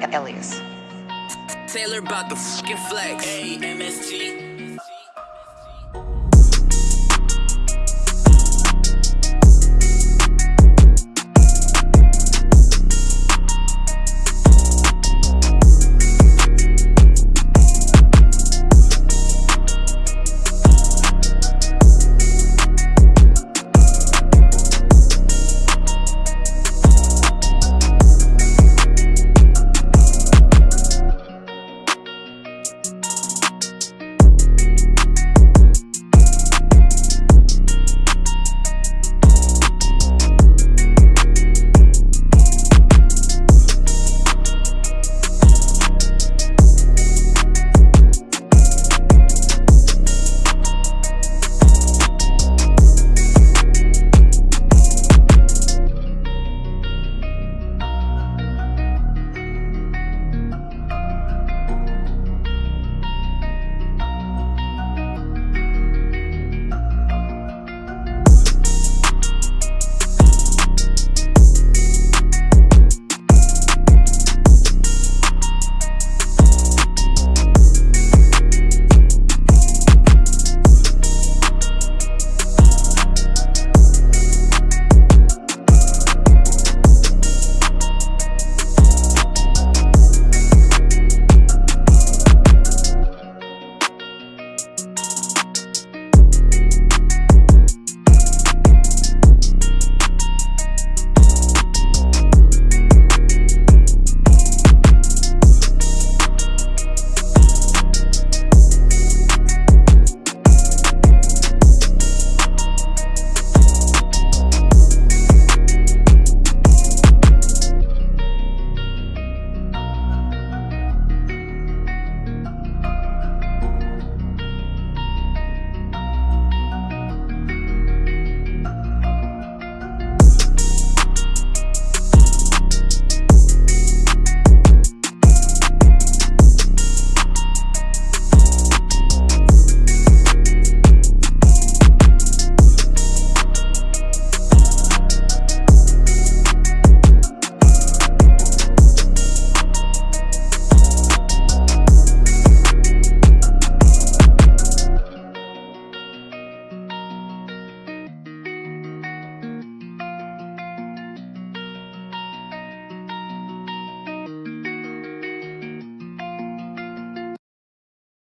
Elias. Taylor about the fucking flex. A-M-S-T.